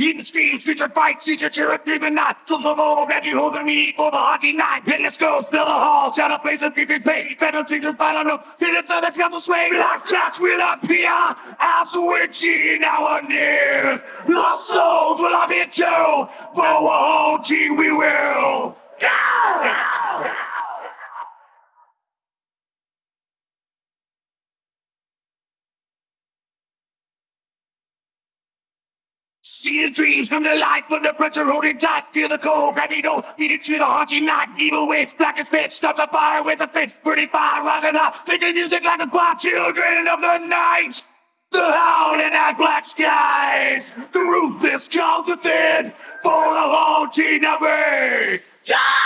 In the streets, future fight, teacher, cheer through the night. So the low that you hold meat for the hockey night. And let's go, spill the hall, shout out, place and people pay. Federal teachers, final no. Did it, so let's the sway. Like cats will appear as we're cheating our nears. Lost souls will have it too. For a whole team we will. See the dreams come to life from the pressure holding tight. Feel the cold, gravity no, feed it to the haunting night. Evil waves, black as pitch, starts a fire with a fit. Pretty fire rising up, making music like a choir. Children of the night. The howling at black skies, the ruthless calls within, for the haunting of me. Stay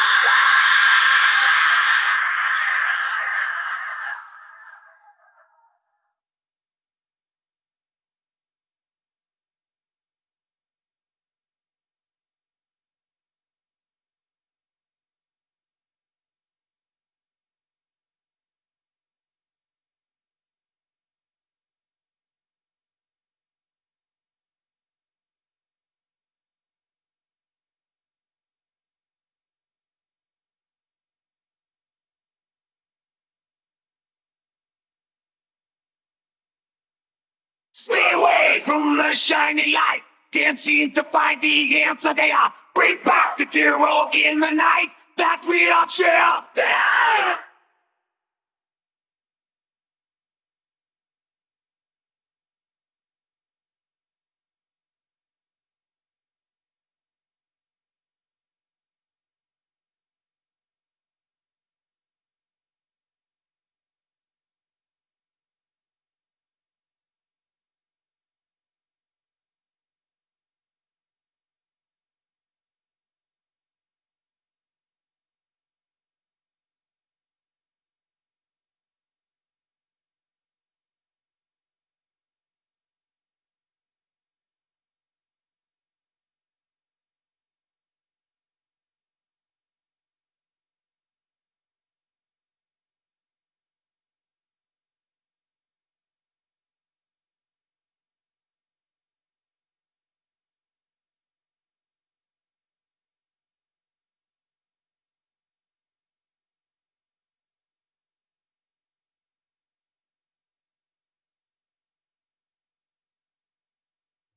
away from the shining light. Can't seem to find the answer they are. Bring back the hero in the night. That we are share.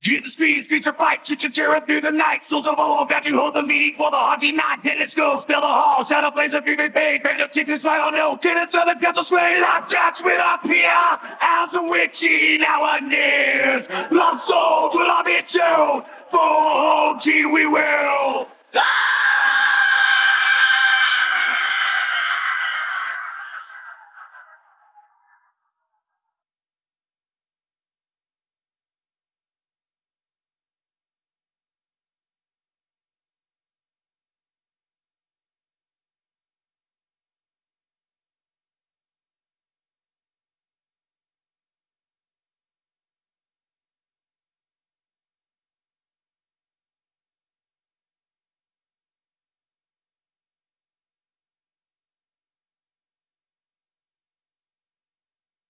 In the streets, future fight, chit chat tearing through the night. Souls of oh, all back to hold the meeting for the haunting night. Then let's go, the hall, shadow blaze of vivid pain. Band of chicks and smile on no, tenants of the castle sway. Like cats will appear as a witch eating our nears. Lost souls will love it too. For a team we will.